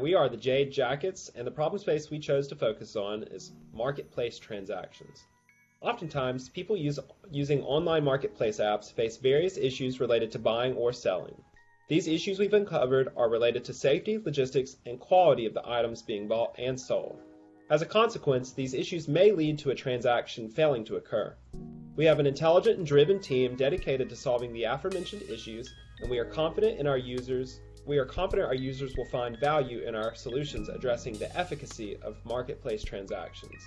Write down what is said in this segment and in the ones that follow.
We are the Jade Jackets, and the problem space we chose to focus on is marketplace transactions. Oftentimes, people use, using online marketplace apps face various issues related to buying or selling. These issues we've uncovered are related to safety, logistics, and quality of the items being bought and sold. As a consequence, these issues may lead to a transaction failing to occur. We have an intelligent and driven team dedicated to solving the aforementioned issues, and we are confident in our users we are confident our users will find value in our solutions addressing the efficacy of marketplace transactions.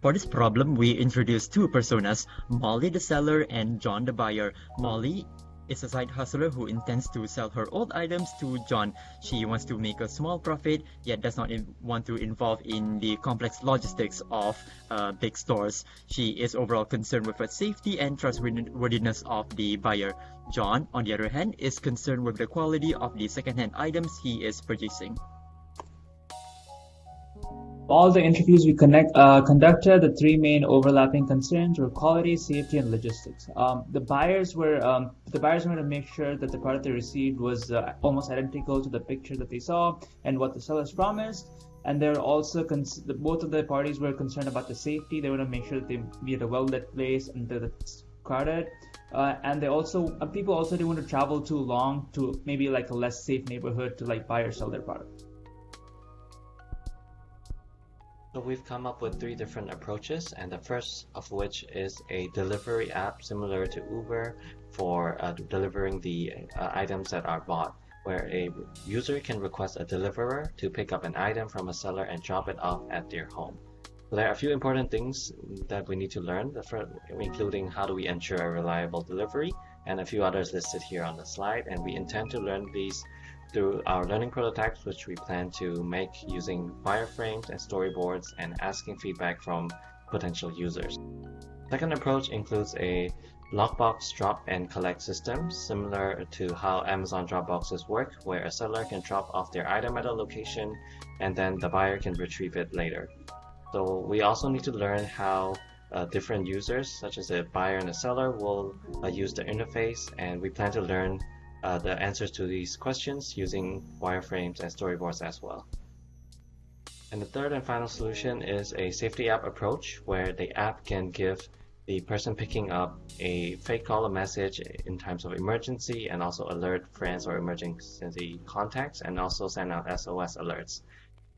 For this problem, we introduced two personas, Molly the seller and John the buyer. Molly is a side hustler who intends to sell her old items to John. She wants to make a small profit, yet does not want to involve in the complex logistics of uh, big stores. She is overall concerned with the safety and trustworthiness of the buyer. John, on the other hand, is concerned with the quality of the second-hand items he is purchasing all the interviews we connect, uh, conducted, the three main overlapping concerns were quality, safety, and logistics. Um, the buyers were um, the buyers wanted to make sure that the product they received was uh, almost identical to the picture that they saw and what the sellers promised. And they're also cons- both of the parties were concerned about the safety. They want to make sure that they be at a well-lit place and that it's crowded. Uh, and they also uh, people also didn't want to travel too long to maybe like a less safe neighborhood to like buy or sell their product. So we've come up with three different approaches and the first of which is a delivery app similar to Uber for uh, delivering the uh, items that are bought where a user can request a deliverer to pick up an item from a seller and drop it off at their home. There are a few important things that we need to learn, including how do we ensure a reliable delivery and a few others listed here on the slide and we intend to learn these through our learning prototypes, which we plan to make using wireframes and storyboards and asking feedback from potential users. Second approach includes a lockbox drop and collect system, similar to how Amazon Dropboxes work, where a seller can drop off their item at a location and then the buyer can retrieve it later. So we also need to learn how uh, different users, such as a buyer and a seller, will uh, use the interface, and we plan to learn uh, the answers to these questions using wireframes and storyboards as well. And the third and final solution is a safety app approach where the app can give the person picking up a fake call a message in times of emergency and also alert friends or emergency contacts and also send out SOS alerts.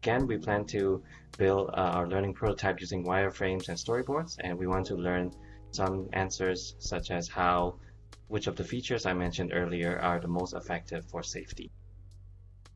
Again, we plan to build uh, our learning prototype using wireframes and storyboards and we want to learn some answers such as how which of the features I mentioned earlier are the most effective for safety.